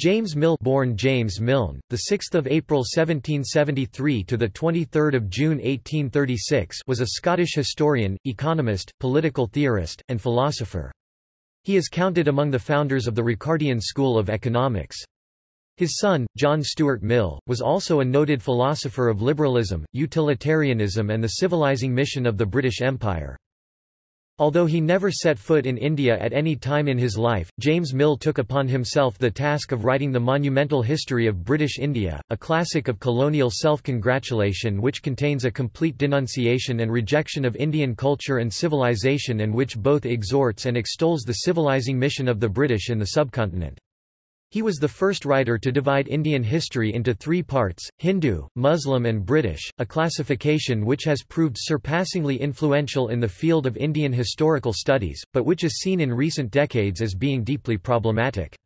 James Mill born James Milne, the 6th of April 1773 to the 23rd of June 1836 was a Scottish historian, economist, political theorist, and philosopher. He is counted among the founders of the Ricardian school of economics. His son, John Stuart Mill, was also a noted philosopher of liberalism, utilitarianism and the civilizing mission of the British Empire. Although he never set foot in India at any time in his life, James Mill took upon himself the task of writing the monumental history of British India, a classic of colonial self-congratulation which contains a complete denunciation and rejection of Indian culture and civilization and which both exhorts and extols the civilizing mission of the British in the subcontinent. He was the first writer to divide Indian history into three parts, Hindu, Muslim and British, a classification which has proved surpassingly influential in the field of Indian historical studies, but which is seen in recent decades as being deeply problematic.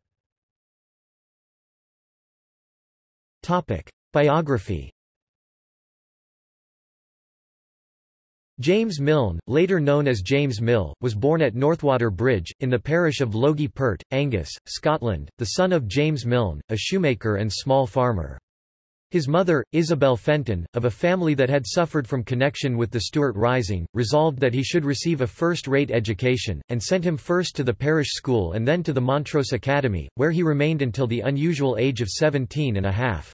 Biography James Milne, later known as James Mill, was born at Northwater Bridge, in the parish of Logie Pert, Angus, Scotland, the son of James Milne, a shoemaker and small farmer. His mother, Isabel Fenton, of a family that had suffered from connection with the Stuart Rising, resolved that he should receive a first-rate education, and sent him first to the parish school and then to the Montrose Academy, where he remained until the unusual age of seventeen and a half.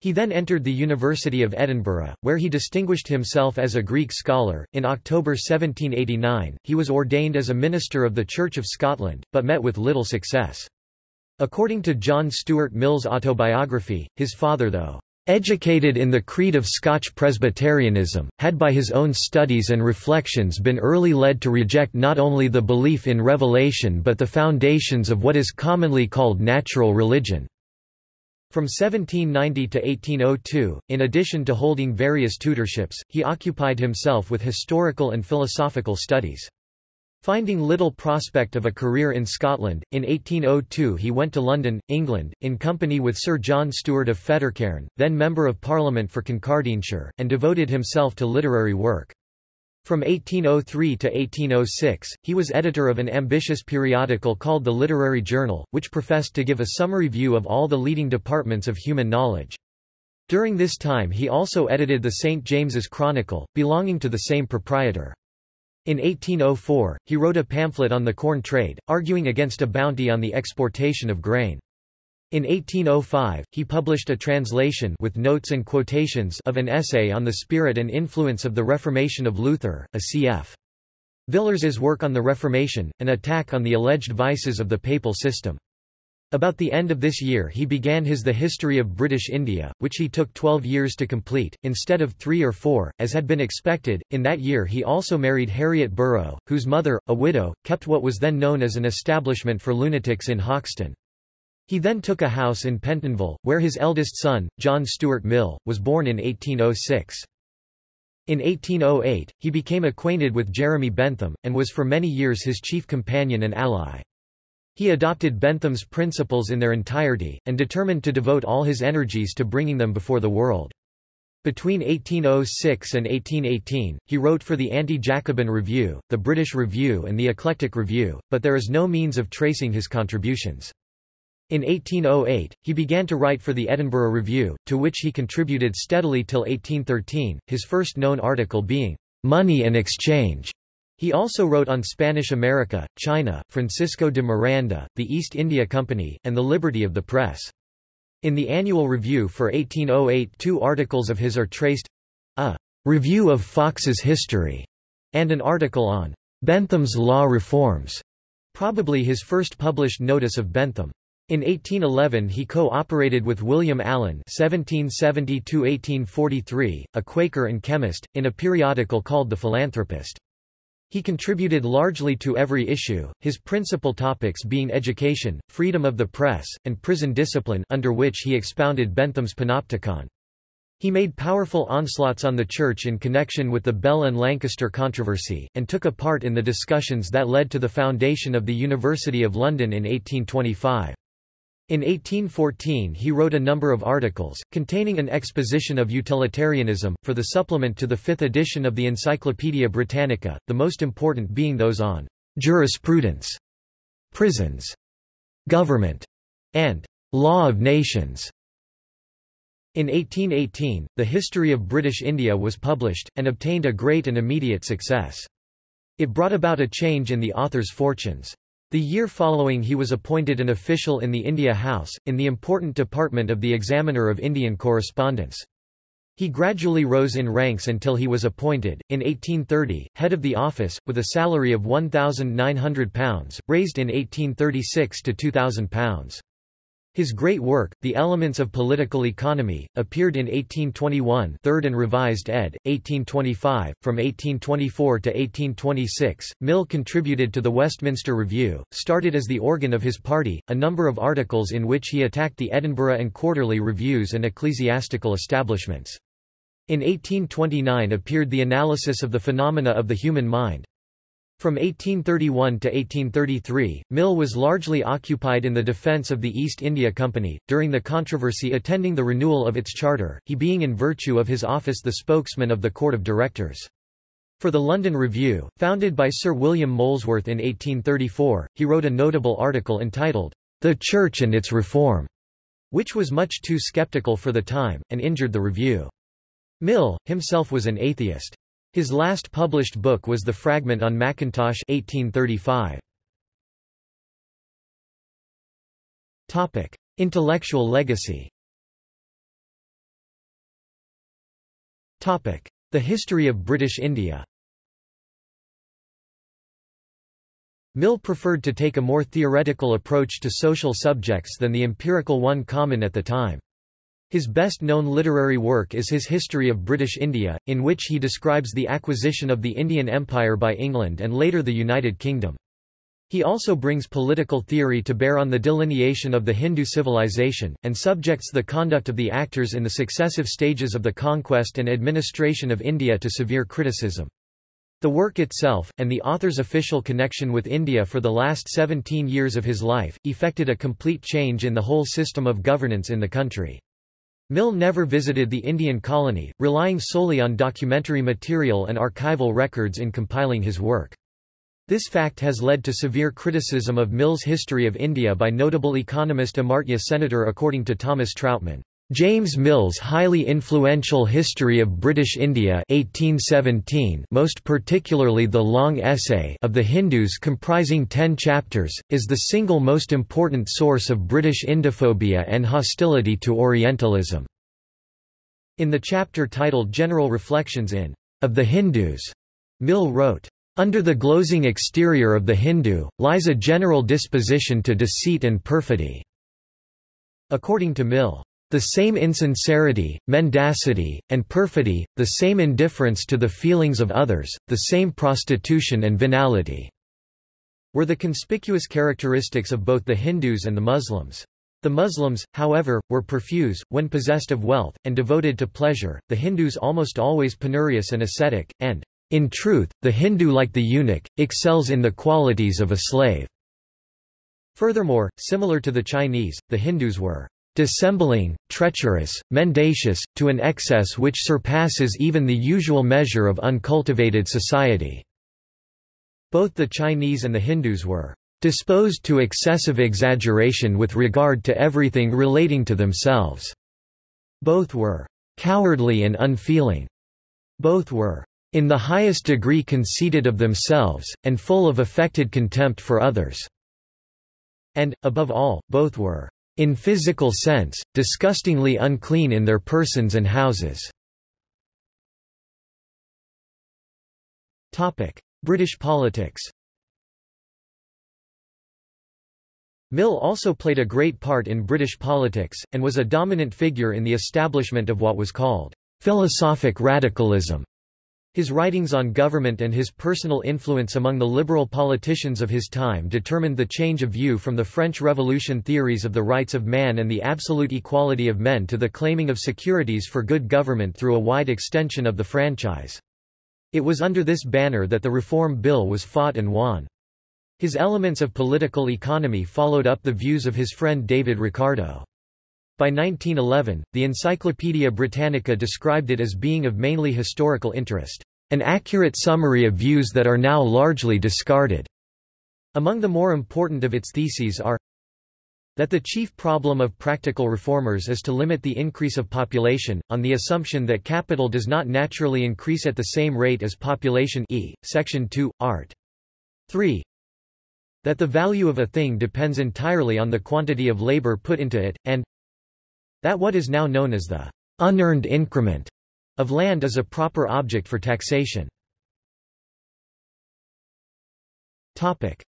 He then entered the University of Edinburgh, where he distinguished himself as a Greek scholar. In October 1789, he was ordained as a minister of the Church of Scotland, but met with little success. According to John Stuart Mill's autobiography, his father though educated in the creed of Scotch Presbyterianism, had by his own studies and reflections been early led to reject not only the belief in revelation but the foundations of what is commonly called natural religion. From 1790 to 1802, in addition to holding various tutorships, he occupied himself with historical and philosophical studies. Finding little prospect of a career in Scotland, in 1802 he went to London, England, in company with Sir John Stuart of Fettercairn, then Member of Parliament for Kincardineshire, and devoted himself to literary work. From 1803 to 1806, he was editor of an ambitious periodical called the Literary Journal, which professed to give a summary view of all the leading departments of human knowledge. During this time he also edited the St. James's Chronicle, belonging to the same proprietor. In 1804, he wrote a pamphlet on the corn trade, arguing against a bounty on the exportation of grain. In 1805, he published a translation with notes and quotations of an essay on the spirit and influence of the Reformation of Luther, a cf. Villers's work on the Reformation, an attack on the alleged vices of the papal system. About the end of this year he began his The History of British India, which he took 12 years to complete, instead of three or four, as had been expected. In that year he also married Harriet Burrow, whose mother, a widow, kept what was then known as an establishment for lunatics in Hoxton. He then took a house in Pentonville, where his eldest son, John Stuart Mill, was born in 1806. In 1808, he became acquainted with Jeremy Bentham, and was for many years his chief companion and ally. He adopted Bentham's principles in their entirety, and determined to devote all his energies to bringing them before the world. Between 1806 and 1818, he wrote for the Anti-Jacobin Review, the British Review and the Eclectic Review, but there is no means of tracing his contributions. In 1808, he began to write for the Edinburgh Review, to which he contributed steadily till 1813, his first known article being, Money and Exchange. He also wrote on Spanish America, China, Francisco de Miranda, the East India Company, and the liberty of the press. In the annual review for 1808 two articles of his are traced, a Review of Fox's History, and an article on Bentham's Law Reforms, probably his first published notice of Bentham. In 1811 he co-operated with William Allen (1770–1843), a Quaker and chemist, in a periodical called The Philanthropist. He contributed largely to every issue, his principal topics being education, freedom of the press, and prison discipline under which he expounded Bentham's Panopticon. He made powerful onslaughts on the Church in connection with the Bell and Lancaster controversy, and took a part in the discussions that led to the foundation of the University of London in 1825. In 1814 he wrote a number of articles, containing an exposition of utilitarianism, for the supplement to the fifth edition of the Encyclopaedia Britannica, the most important being those on jurisprudence, prisons, government, and Law of Nations. In 1818, The History of British India was published, and obtained a great and immediate success. It brought about a change in the author's fortunes. The year following he was appointed an official in the India House, in the important department of the Examiner of Indian Correspondence. He gradually rose in ranks until he was appointed, in 1830, head of the office, with a salary of £1,900, raised in 1836 to £2,000. His great work, The Elements of Political Economy, appeared in 1821 3rd and revised ed., 1825. From 1824 to 1826, Mill contributed to the Westminster Review, started as the organ of his party, a number of articles in which he attacked the Edinburgh and Quarterly Reviews and ecclesiastical establishments. In 1829 appeared The Analysis of the Phenomena of the Human Mind. From 1831 to 1833, Mill was largely occupied in the defence of the East India Company, during the controversy attending the renewal of its charter, he being in virtue of his office the spokesman of the Court of Directors. For the London Review, founded by Sir William Molesworth in 1834, he wrote a notable article entitled, The Church and its Reform, which was much too sceptical for the time, and injured the review. Mill, himself was an atheist. His last published book was The Fragment on Mackintosh 1835. Topic: Intellectual legacy. Topic: The history of British India. Mill preferred to take a more theoretical approach to social subjects than the empirical one common at the time. His best-known literary work is his History of British India, in which he describes the acquisition of the Indian Empire by England and later the United Kingdom. He also brings political theory to bear on the delineation of the Hindu civilization, and subjects the conduct of the actors in the successive stages of the conquest and administration of India to severe criticism. The work itself, and the author's official connection with India for the last 17 years of his life, effected a complete change in the whole system of governance in the country. Mill never visited the Indian colony, relying solely on documentary material and archival records in compiling his work. This fact has led to severe criticism of Mill's history of India by notable economist Amartya Senator according to Thomas Trautmann. James Mill's highly influential History of British India 1817 most particularly the long essay of the Hindus comprising ten chapters, is the single most important source of British Indophobia and hostility to Orientalism. In the chapter titled General Reflections in Of the Hindus, Mill wrote, Under the glozing exterior of the Hindu, lies a general disposition to deceit and perfidy. According to Mill, the same insincerity, mendacity, and perfidy, the same indifference to the feelings of others, the same prostitution and venality, were the conspicuous characteristics of both the Hindus and the Muslims. The Muslims, however, were profuse, when possessed of wealth, and devoted to pleasure, the Hindus almost always penurious and ascetic, and, in truth, the Hindu like the eunuch, excels in the qualities of a slave. Furthermore, similar to the Chinese, the Hindus were dissembling, treacherous, mendacious, to an excess which surpasses even the usual measure of uncultivated society." Both the Chinese and the Hindus were disposed to excessive exaggeration with regard to everything relating to themselves. Both were cowardly and unfeeling. Both were in the highest degree conceited of themselves, and full of affected contempt for others. And, above all, both were in physical sense, disgustingly unclean in their persons and houses. British politics Mill also played a great part in British politics, and was a dominant figure in the establishment of what was called philosophic radicalism. His writings on government and his personal influence among the liberal politicians of his time determined the change of view from the French Revolution theories of the rights of man and the absolute equality of men to the claiming of securities for good government through a wide extension of the franchise. It was under this banner that the Reform Bill was fought and won. His elements of political economy followed up the views of his friend David Ricardo. By 1911, the Encyclopaedia Britannica described it as being of mainly historical interest, an accurate summary of views that are now largely discarded. Among the more important of its theses are That the chief problem of practical reformers is to limit the increase of population, on the assumption that capital does not naturally increase at the same rate as population e. Section 2, art. 3. That the value of a thing depends entirely on the quantity of labor put into it, and that what is now known as the unearned increment of land is a proper object for taxation.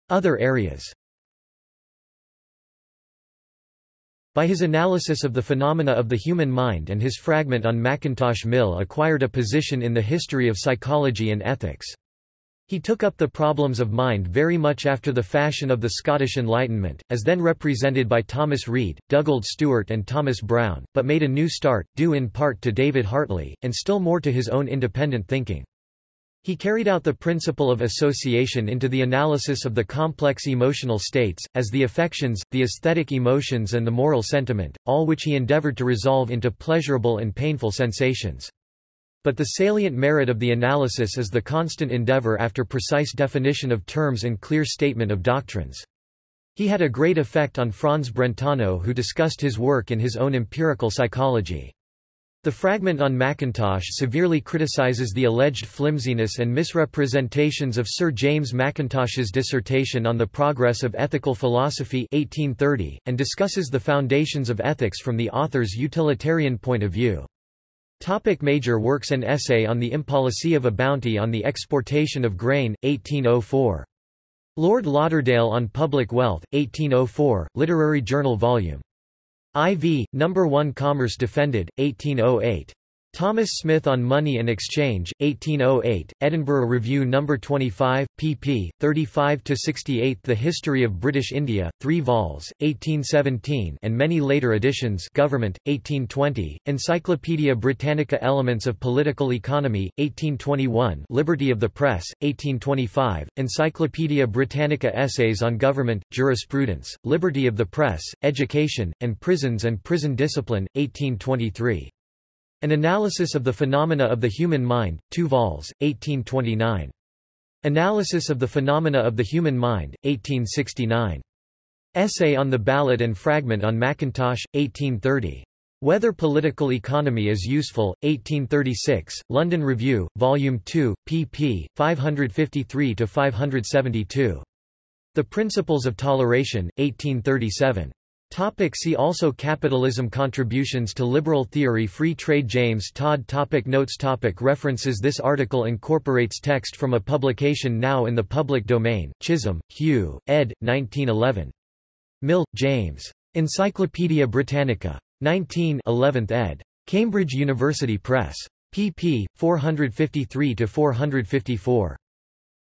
Other areas By his analysis of the phenomena of the human mind and his fragment on Mackintosh Mill acquired a position in the history of psychology and ethics. He took up the problems of mind very much after the fashion of the Scottish Enlightenment, as then represented by Thomas Reid, Dugald Stewart and Thomas Brown, but made a new start, due in part to David Hartley, and still more to his own independent thinking. He carried out the principle of association into the analysis of the complex emotional states, as the affections, the aesthetic emotions and the moral sentiment, all which he endeavored to resolve into pleasurable and painful sensations. But the salient merit of the analysis is the constant endeavor after precise definition of terms and clear statement of doctrines. He had a great effect on Franz Brentano who discussed his work in his own empirical psychology. The fragment on Mackintosh severely criticizes the alleged flimsiness and misrepresentations of Sir James Mackintosh's dissertation on the progress of ethical philosophy 1830, and discusses the foundations of ethics from the author's utilitarian point of view. Topic major works An essay on the impolicy of a bounty on the exportation of grain, 1804. Lord Lauderdale on Public Wealth, 1804, Literary Journal Vol. IV, No. 1 Commerce Defended, 1808. Thomas Smith on Money and Exchange, 1808, Edinburgh Review No. 25, pp. 35–68 The History of British India, 3 vols, 1817 and many later editions Government, 1820, Encyclopaedia Britannica Elements of Political Economy, 1821 Liberty of the Press, 1825, Encyclopaedia Britannica Essays on Government, Jurisprudence, Liberty of the Press, Education, and Prisons and Prison Discipline, 1823. An Analysis of the Phenomena of the Human Mind, 2 vols, 1829. Analysis of the Phenomena of the Human Mind, 1869. Essay on the Ballot and Fragment on Mackintosh, 1830. Whether Political Economy is Useful, 1836, London Review, Volume 2, pp. 553–572. The Principles of Toleration, 1837. Topic see also Capitalism Contributions to Liberal Theory Free Trade James Tod topic Notes topic References This article incorporates text from a publication now in the public domain, Chisholm, Hugh, ed. 1911. Mill, James. Encyclopædia Britannica. 19 11th ed. Cambridge University Press. pp. 453–454.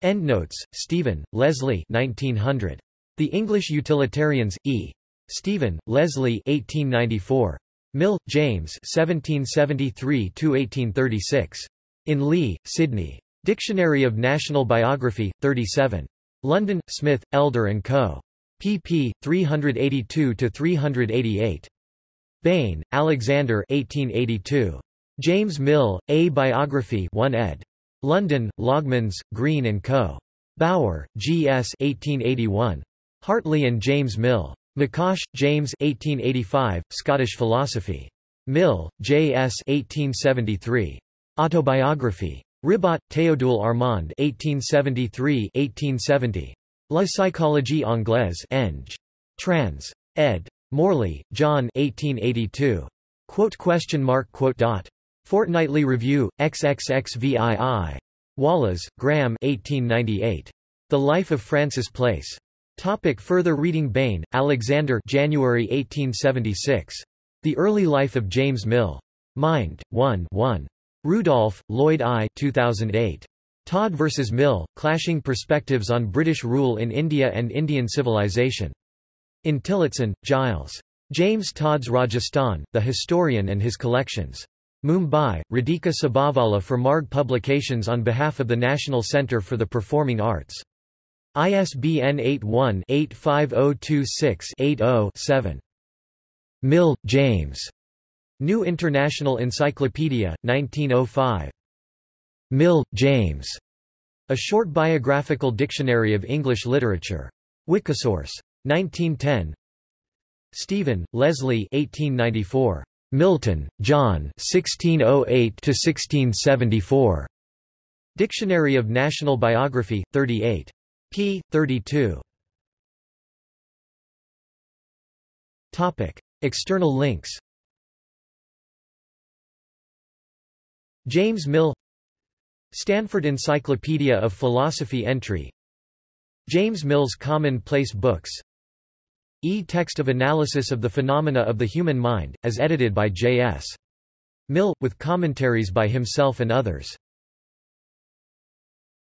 Endnotes, Stephen, Leslie 1900. The English Utilitarians, E. Stephen, Leslie 1894. Mill, James 1773–1836. In Lee, Sidney. Dictionary of National Biography, 37. London, Smith, Elder & Co. pp. 382–388. Bain, Alexander 1882. James Mill, A Biography 1 ed. London, Longmans, Green & Co. Bower, G. S. 1881. Hartley and James Mill. McCosh, James 1885, Scottish Philosophy. Mill, J. S. 1873. Autobiography. Ribot, Théodule Armand 1873-1870. La psychologie anglaise Eng. Trans. ed. Morley, John 1882. Quote question mark quote dot. Fortnightly Review, XXXVII. Wallas, Graham 1898. The Life of Francis Place. Topic further reading Bain, Alexander January 1876. The Early Life of James Mill. Mind, 1 1. Rudolph, Lloyd I 2008. Tod vs. Mill, Clashing Perspectives on British Rule in India and Indian Civilization. In Tillotson, Giles. James Tod's Rajasthan, The Historian and His Collections. Mumbai, Radhika Sabavala for Marg Publications on behalf of the National Centre for the Performing Arts. ISBN 81-85026-80-7. Mill, James. New International Encyclopedia, 1905. Mill, James. A Short Biographical Dictionary of English Literature. Wikisource. 1910. Stephen, Leslie 1894. Milton, John 1608–1674. Dictionary of National Biography, 38. P. 32. Topic. External links James Mill Stanford Encyclopedia of Philosophy entry James Mill's Commonplace Books E-text of analysis of the phenomena of the human mind, as edited by J.S. Mill, with commentaries by himself and others